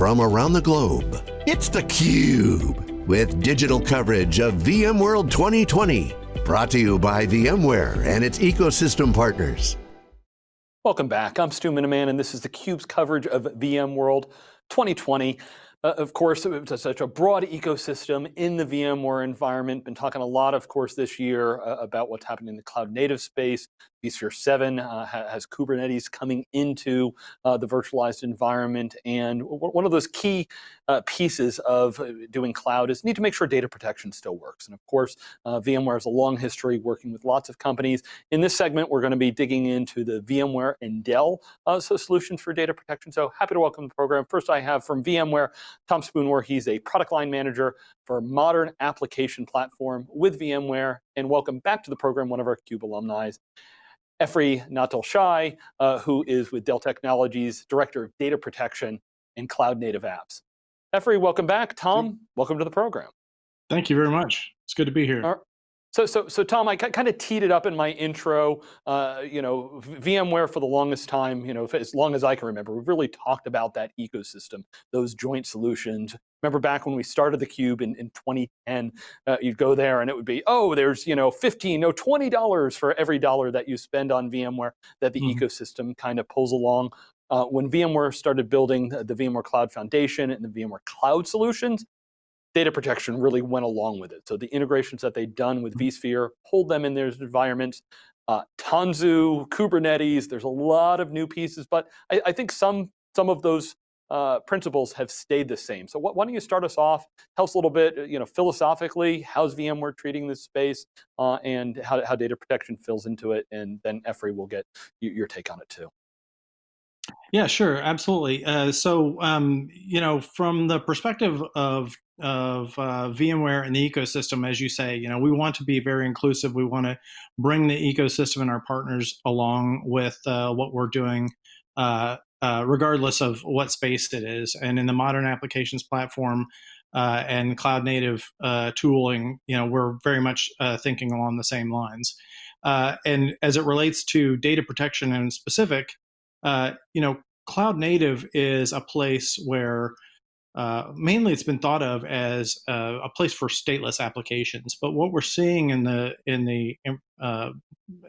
from around the globe. It's theCUBE, with digital coverage of VMworld 2020. Brought to you by VMware and its ecosystem partners. Welcome back, I'm Stu Miniman and this is theCUBE's coverage of VMworld 2020. Uh, of course, it's such a broad ecosystem in the VMware environment. Been talking a lot, of course, this year uh, about what's happening in the cloud native space. vSphere 7 uh, has Kubernetes coming into uh, the virtualized environment. And one of those key uh, pieces of uh, doing cloud is need to make sure data protection still works. And of course, VMware has a long history working with lots of companies. In this segment, we're going to be digging into the VMware and Dell so solutions for data protection. So happy to welcome the program. First, I have from VMware, Tom Spoonmore, he's a product line manager for modern application platform with VMware. And welcome back to the program, one of our CUBE alumni, Efri Nattel-Shay, uh, who is with Dell Technologies, Director of Data Protection and Cloud Native Apps. Efri, welcome back. Tom, welcome to the program. Thank you very much. It's good to be here. So, so, so Tom, I kind of teed it up in my intro. Uh, you know, VMware for the longest time, you know, as long as I can remember, we've really talked about that ecosystem, those joint solutions. Remember back when we started the Cube in, in 2010, uh, you'd go there and it would be, oh, there's you know 15, no 20 dollars for every dollar that you spend on VMware that the mm -hmm. ecosystem kind of pulls along. Uh, when VMware started building the, the VMware Cloud Foundation and the VMware Cloud Solutions, data protection really went along with it. So the integrations that they've done with mm-hmm. vSphere hold them in their environments. Uh, Tanzu, Kubernetes, there's a lot of new pieces, but I, I think some, some of those uh, principles have stayed the same. So why don't you start us off, tell us a little bit, you know, philosophically, how's VMware treating this space uh, and how, how data protection fills into it, and then Efri will get your take on it too. Yeah, sure, absolutely. Uh, so, um, you know, from the perspective of of uh, VMware and the ecosystem, as you say, you know, we want to be very inclusive. We want to bring the ecosystem and our partners along with uh, what we're doing, uh, uh regardless of what space it is. And in the modern applications platform uh, and cloud native tooling, you know, we're very much thinking along the same lines. and as it relates to data protection in specific, you know, cloud native is a place where uh, mainly it's been thought of as uh, a place for stateless applications. But what we're seeing in the in the uh,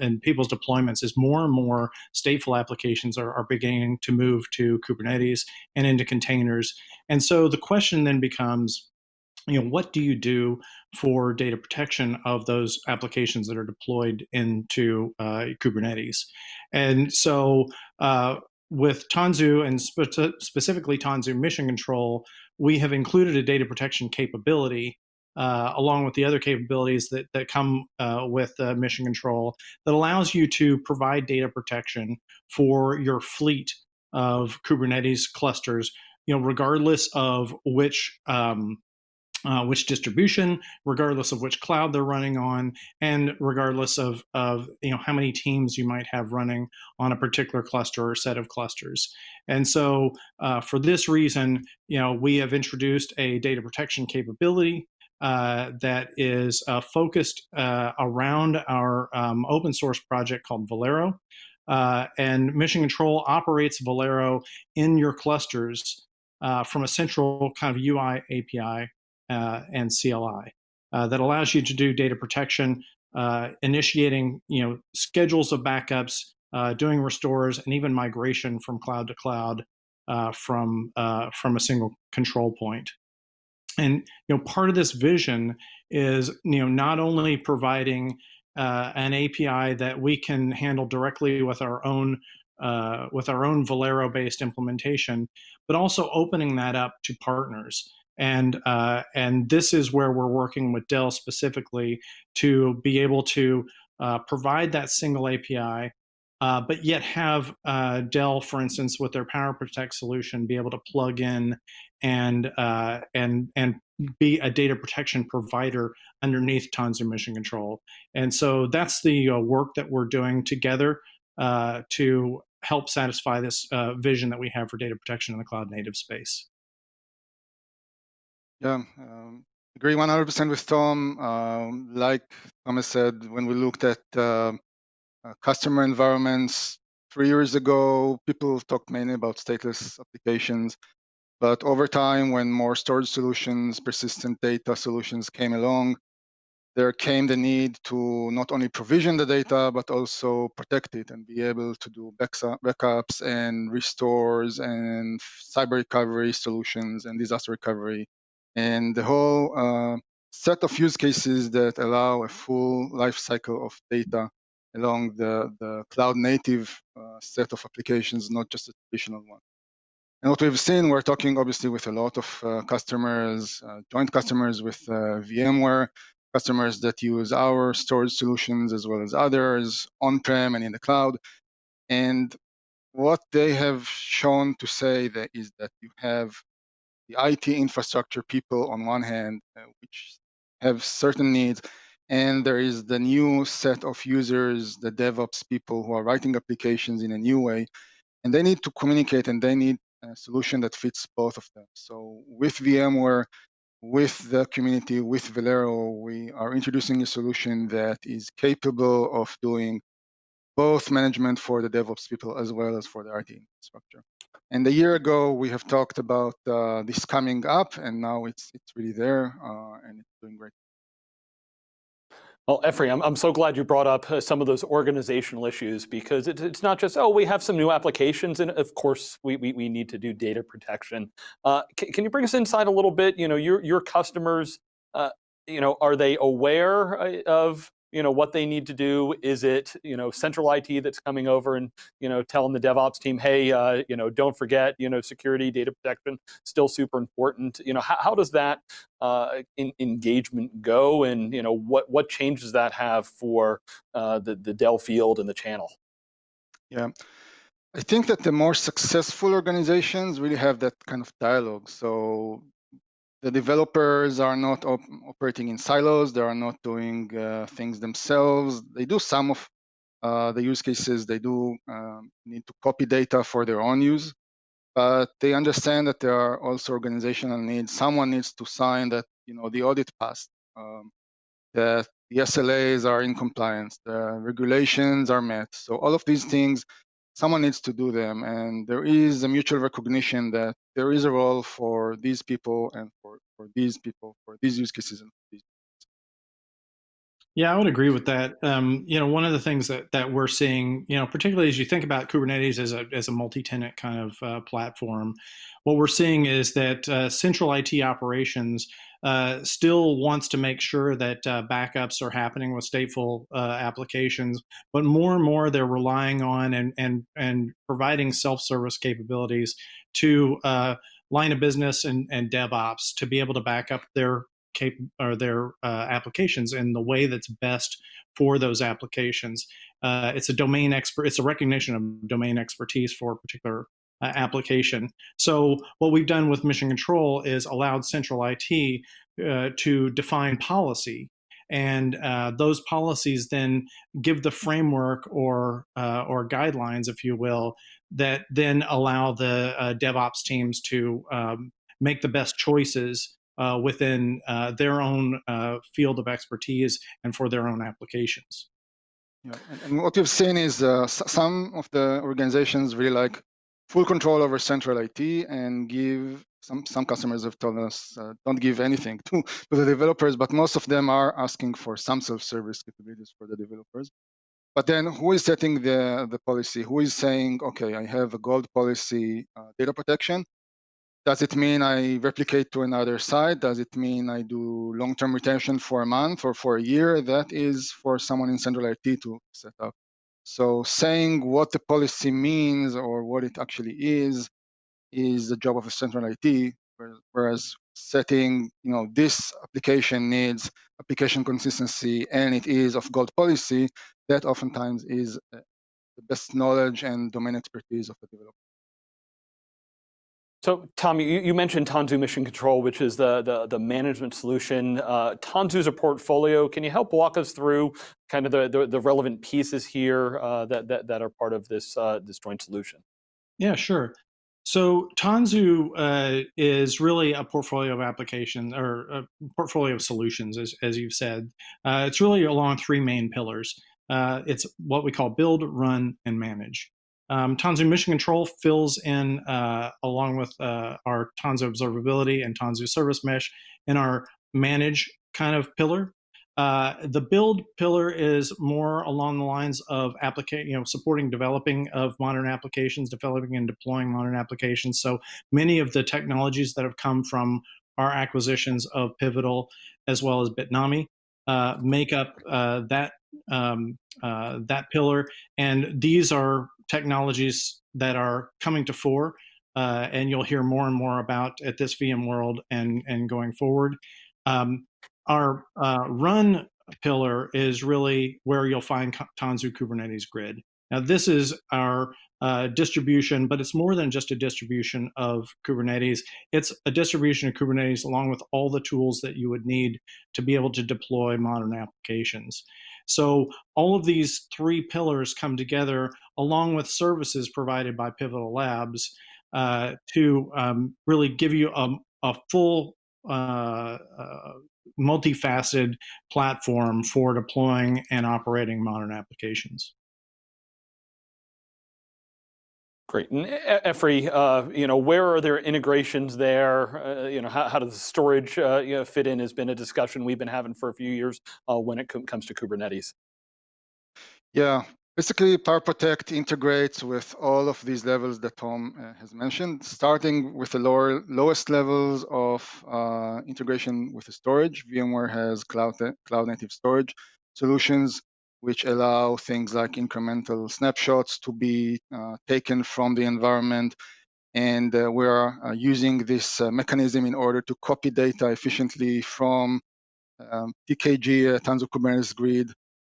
in people's deployments is more and more stateful applications are, are beginning to move to Kubernetes and into containers. And so the question then becomes, you know, what do you do for data protection of those applications that are deployed into uh, Kubernetes? And so uh, with Tanzu and spe specifically Tanzu Mission Control, we have included a data protection capability uh, along with the other capabilities that, that come uh, with uh, Mission Control that allows you to provide data protection for your fleet of Kubernetes clusters, you know, regardless of which um, uh, which distribution, regardless of which cloud they're running on, and regardless of, of you know how many teams you might have running on a particular cluster or set of clusters. And so uh, for this reason, you know, we have introduced a data protection capability uh, that is uh, focused uh, around our um, open source project called Velero. Uh, and Mission Control operates Velero in your clusters from a central kind of UI API and CLI uh, that allows you to do data protection, uh, initiating you know schedules of backups, doing restores, and even migration from cloud to cloud from from a single control point. And you know part of this vision is you know not only providing uh, an API that we can handle directly with our own uh, with our own Velero-based implementation, but also opening that up to partners. And, uh, and this is where we're working with Dell specifically to be able to uh, provide that single API, uh, but yet have uh, Dell, for instance, with their Power Protect solution, be able to plug in and, uh, and, and be a data protection provider underneath Tanzu Mission Control. And so that's the uh, work that we're doing together to help satisfy this vision that we have for data protection in the cloud native space. Yeah, um, agree 100% with Tom. Um, like Thomas said, when we looked at uh, uh, customer environments three years ago, people talked mainly about stateless applications. But over time, when more storage solutions, persistent data solutions came along, there came the need to not only provision the data, but also protect it and be able to do backups and restores and cyber recovery solutions and disaster recovery. And the whole uh, set of use cases that allow a full life cycle of data along the, the cloud native uh, set of applications, not just a traditional one. And what we've seen, we're talking obviously with a lot of uh, customers, uh, joint customers with uh, VMware, customers that use our storage solutions as well as others on-prem and in the cloud. And what they have shown to say that is that you have the IT infrastructure people on one hand, uh, which have certain needs, and there is the new set of users, the DevOps people who are writing applications in a new way, and they need to communicate and they need a solution that fits both of them. So with VMware, with the community, with Velero, we are introducing a solution that is capable of doing both management for the DevOps people as well as for the IT infrastructure. And a year ago, we have talked about uh, this coming up, and now it's it's really there, uh, and it's doing great. Well, Efri, I'm, so glad you brought up uh, some of those organizational issues because it, it's not just, oh, we have some new applications and of course we, we, we need to do data protection. Uh, can, can, you bring us inside a little bit? You know, your, your customers, uh, you know, are they aware uh, of you know, what they need to do? Is it, you know, central IT that's coming over and, you know, telling the DevOps team, hey, uh, you know, don't forget, you know, security, data protection, still super important. You know, how, how does that uh, in, engagement go and, you know, what, what changes that have for uh, the, the Dell field and the channel? Yeah. I think that the more successful organizations really have that kind of dialogue. So the developers are not op operating in silos. They are not doing uh, things themselves. They do some of uh, the use cases. They do um, need to copy data for their own use, but they understand that there are also organizational needs. Someone needs to sign that you know the audit passed, um, that the SLAs are in compliance, the regulations are met. So all of these things someone needs to do them. And there is a mutual recognition that there is a role for these people and for, for these people, for these use cases and these yeah, I would agree with that. Um, you know, one of the things that that we're seeing, you know, particularly as you think about Kubernetes as a as a multi-tenant kind of uh, platform, what we're seeing is that uh, central IT operations uh, still wants to make sure that uh, backups are happening with stateful uh, applications, but more and more they're relying on and and and providing self-service capabilities to uh, line of business and, and DevOps to be able to back up their cap or their uh, applications in the way that's best for those applications. Uh, it's a domain expert. It's a recognition of domain expertise for particular uh, application. So what we've done with Mission Control is allowed central IT uh, to define policy. And uh, those policies then give the framework or uh, or guidelines, if you will, that then allow the uh, DevOps teams to um, make the best choices uh, within their own field of expertise and for their own applications. Yeah, and, and what we've seen is some of the organizations really like full control over central IT and give some some customers have told us uh, don't give anything to, to the developers, but most of them are asking for some self-service capabilities for the developers. But then who is setting the, the policy? Who is saying, okay, I have a gold policy uh, data protection, does it mean I replicate to another site? Does it mean I do long-term retention for a month or for a year? That is for someone in central IT to set up. So saying what the policy means or what it actually is, is the job of a central IT, whereas setting, you know, this application needs application consistency and it is of gold policy, that oftentimes is uh, the best knowledge and domain expertise of the developer. So Tom, you, you, mentioned Tanzu Mission Control, which is the, the, the management solution. Uh, Tanzu's a portfolio. Can you help walk us through kind of the, the, the relevant pieces here uh, that, that, that, are part of this, uh, this joint solution? Yeah, sure. So Tanzu uh, is really a portfolio of applications or a portfolio of solutions, as, as you've said. Uh, it's really along three main pillars. Uh, it's what we call build, run, and manage. Um, Tanzu Mission Control fills in, uh, along with uh, our Tanzu Observability and Tanzu Service Mesh, in our manage kind of pillar. Uh, the build pillar is more along the lines of application, you know, supporting developing of modern applications, developing and deploying modern applications. So many of the technologies that have come from our acquisitions of Pivotal as well as Bitnami uh, make up uh, that um, uh, that pillar. And these are technologies that are coming to fore, uh, and you'll hear more and more about at this VMworld and and going forward. Um, our uh, run pillar is really where you'll find Tanzu Kubernetes Grid. Now, this is our uh, distribution, but it's more than just a distribution of Kubernetes. It's a distribution of Kubernetes along with all the tools that you would need to be able to deploy modern applications. So all of these three pillars come together along with services provided by Pivotal Labs uh, to um, really give you a, a full uh, uh, multifaceted platform for deploying and operating modern applications. Great. And Efri, uh, you know, where are there integrations there? Uh, you know, how, how does the storage uh, you know, fit in has been a discussion we've been having for a few years uh, when it comes to Kubernetes. Yeah, Basically, PowerProtect integrates with all of these levels that Tom uh, has mentioned, starting with the lower, lowest levels of uh, integration with the storage. VMware has cloud, cloud native storage solutions, which allow things like incremental snapshots to be uh, taken from the environment. And uh, we are uh, using this uh, mechanism in order to copy data efficiently from um, TKG, Tanzu Kubernetes Grid,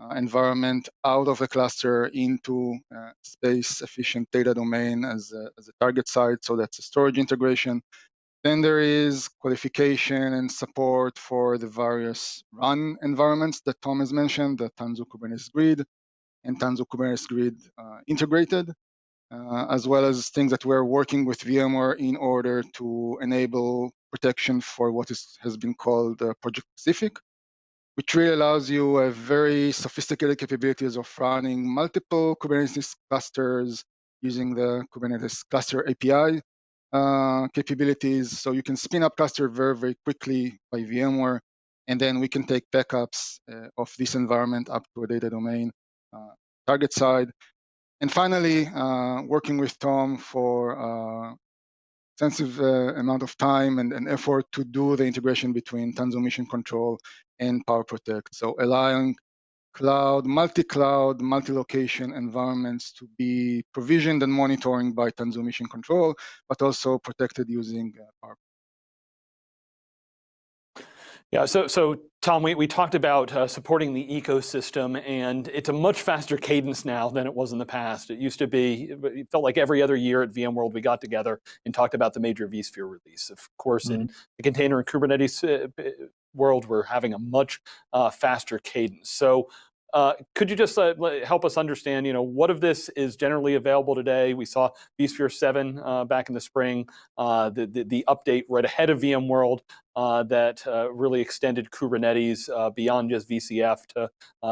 uh, environment out of a cluster into uh, space efficient data domain as a, as a target site. So that's a storage integration. Then there is qualification and support for the various run environments that Tom has mentioned, the Tanzu Kubernetes Grid and Tanzu Kubernetes Grid uh, integrated, uh, as well as things that we're working with VMware in order to enable protection for what is, has been called uh, project Pacific which really allows you a very sophisticated capabilities of running multiple Kubernetes clusters using the Kubernetes cluster API uh, capabilities. So you can spin up cluster very, very quickly by VMware, and then we can take backups uh, of this environment up to a data domain uh, target side. And finally, uh, working with Tom for uh, extensive uh, amount of time and, and, effort to do the integration between Tanzu Mission Control and PowerProtect. So allowing cloud, multi-cloud, multi-location environments to be provisioned and monitoring by Tanzu Mission Control, but also protected using uh. Yeah, so, so Tom, we, we talked about uh, supporting the ecosystem and it's a much faster cadence now than it was in the past. It used to be, it felt like every other year at VMworld we got together and talked about the major vSphere release. Of course, mm -hmm. in the container and Kubernetes uh, world, we're having a much uh, faster cadence. So uh, could you just uh, help us understand, you know, what of this is generally available today? We saw vSphere 7 uh, back in the spring, uh, the, the, the, update right ahead of VMworld uh, that uh, really extended Kubernetes beyond just VCF to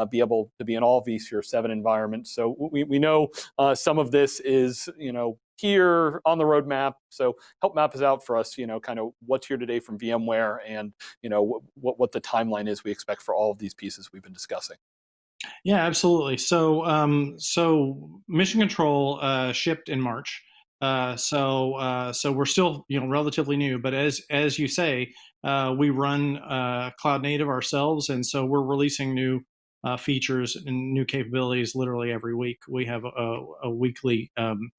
be able to be in all vSphere 7 environments. So we, we know some of this is, you know, here on the roadmap. So help map us out for us, you know, kind of what's here today from VMware and, you know, what, what the timeline is we expect for all of these pieces we've been discussing. Yeah, absolutely. So, um, so Mission Control uh, shipped in March. Uh, so, uh, so we're still, you know, relatively new. But as as you say, uh, we run uh, cloud native ourselves, and so we're releasing new uh, features and new capabilities literally every week. We have a, a weekly um,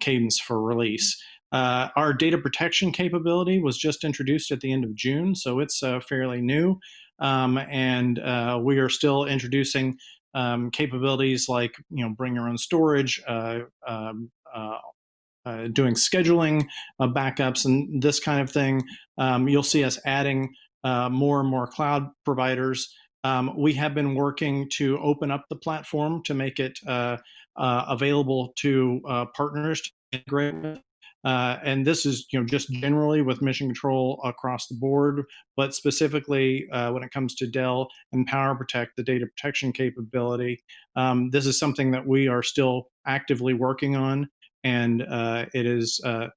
cadence for release. our data protection capability was just introduced at the end of June, so it's fairly new. Um, and uh, we are still introducing um, capabilities like you know bring your own storage, uh, um, uh, uh doing scheduling backups, and this kind of thing. Um, you'll see us adding uh, more and more cloud providers. Um, we have been working to open up the platform to make it uh, available to partners to integrate with. Uh, and this is, you know, just generally with mission control across the board, but specifically uh, when it comes to Dell and PowerProtect, the data protection capability, um, this is something that we are still actively working on, and uh, it is uh,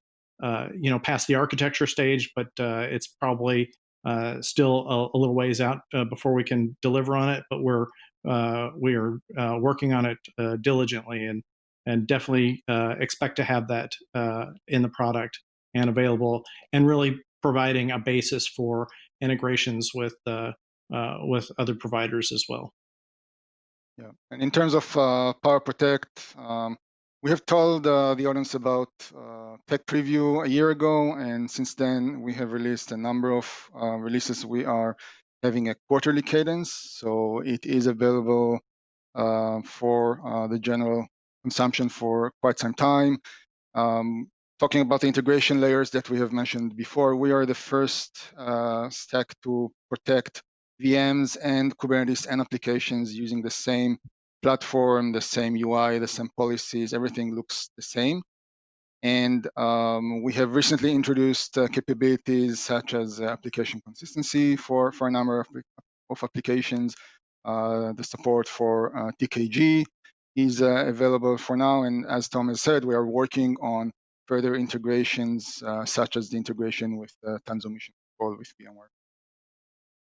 uh, you know past the architecture stage, but uh, it's probably uh, still a, a, little ways out uh, before we can deliver on it. But we're we are working on it diligently, and and definitely expect to have that in the product and available, and really providing a basis for integrations with with other providers as well. Yeah, and in terms of uh, Power Protect, um, we have told uh, the audience about uh, tech preview a year ago, and since then we have released a number of uh, releases. We are having a quarterly cadence, so it is available uh, for uh, the general consumption for quite some time. Um, talking about the integration layers that we have mentioned before, we are the first stack to protect VMs and Kubernetes and applications using the same platform, the same UI, the same policies, everything looks the same. And um, we have recently introduced uh, capabilities such as uh, application consistency for, for a number of, of applications. Uh, the support for uh, TKG is uh, available for now. And as Thomas said, we are working on further integrations, uh, such as the integration with Tanzu Mission Control with VMware.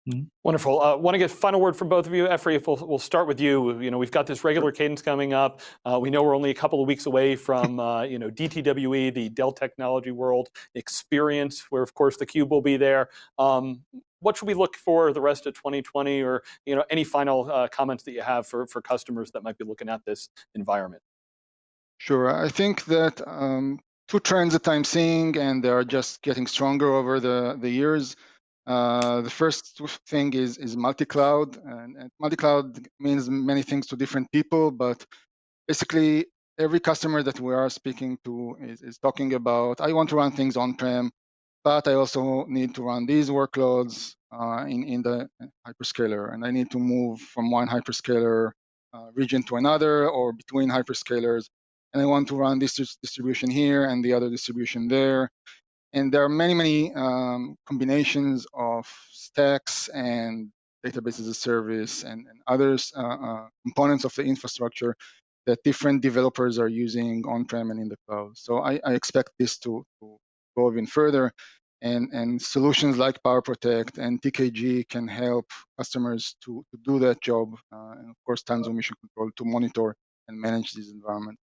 Mm -hmm. Wonderful. I uh, want to get final word from both of you. Efri, if we'll, we'll, start with you. You know, we've got this regular cadence coming up. Uh, we know we're only a couple of weeks away from, uh, you know, DTWE, the Dell Technology World experience, where of course the Cube will be there. Um, what should we look for the rest of 2020 or, you know, any final uh, comments that you have for, for customers that might be looking at this environment? Sure. I think that um, two trends that I'm seeing, and they are just getting stronger over the, the years. Uh, the first thing is is multi-cloud, and, and multi-cloud means many things to different people, but basically every customer that we are speaking to is, is talking about, I want to run things on-prem, but I also need to run these workloads uh, in, in the hyperscaler, and I need to move from one hyperscaler uh, region to another or between hyperscalers, and I want to run this distribution here and the other distribution there. And there are many, many um, combinations of stacks and database as a service and, and other uh, uh, components of the infrastructure that different developers are using on-prem and in the cloud. So I, I expect this to, to, go even further. And, and solutions like Power Protect and TKG can help customers to, to do that job. Uh, and of course, Tanzu Mission Control to monitor and manage this environment.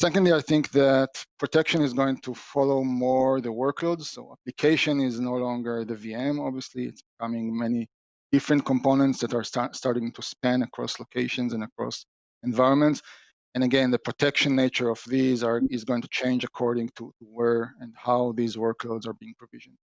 Secondly, I think that protection is going to follow more the workloads. So application is no longer the VM, obviously. It's becoming many different components that are start, starting to span across locations and across environments. And again, the protection nature of these are is going to change according to where and how these workloads are being provisioned.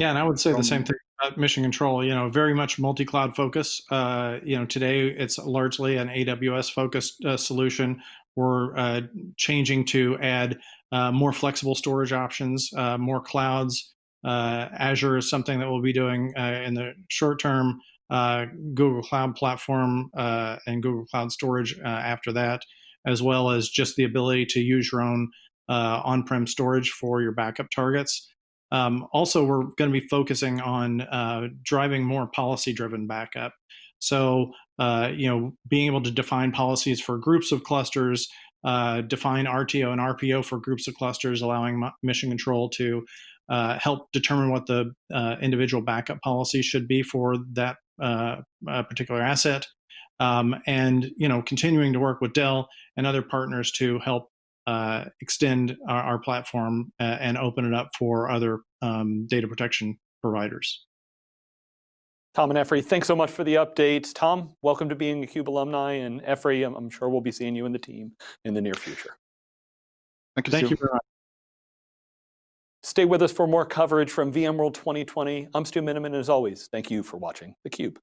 Yeah, and I would say the same thing about mission control, you know, very much multi-cloud focus. Uh, you know, today it's largely an AWS focused uh, solution. We're uh, changing to add uh, more flexible storage options, uh, more clouds. Uh, Azure is something that we'll be doing in the short term. Google Cloud Platform and Google Cloud Storage after that, as well as just the ability to use your own on-prem storage for your backup targets. Um, also, we're going to be focusing on uh, driving more policy-driven backup. So, uh, you know, being able to define policies for groups of clusters, uh, define RTO and RPO for groups of clusters, allowing mission control to uh, help determine what the uh, individual backup policy should be for that uh, particular asset. Um, and, you know, continuing to work with Dell and other partners to help uh, extend our, our platform uh, and open it up for other um, data protection providers. Tom and Efri, thanks so much for the updates. Tom, welcome to being a CUBE alumni, and Efri, I'm, I'm sure we'll be seeing you and the team in the near future. Thank you. Thank you very much. Stay with us for more coverage from VMworld 2020. I'm Stu Miniman, and as always, thank you for watching theCUBE.